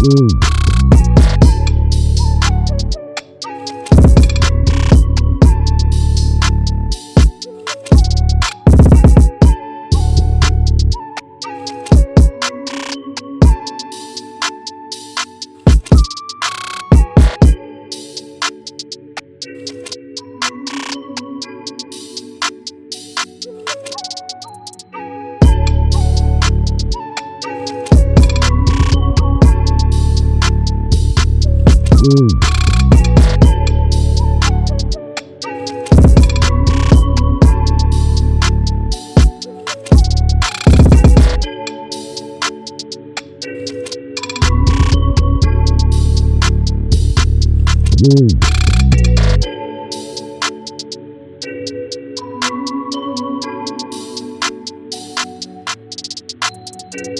Mm. Mm-hmm.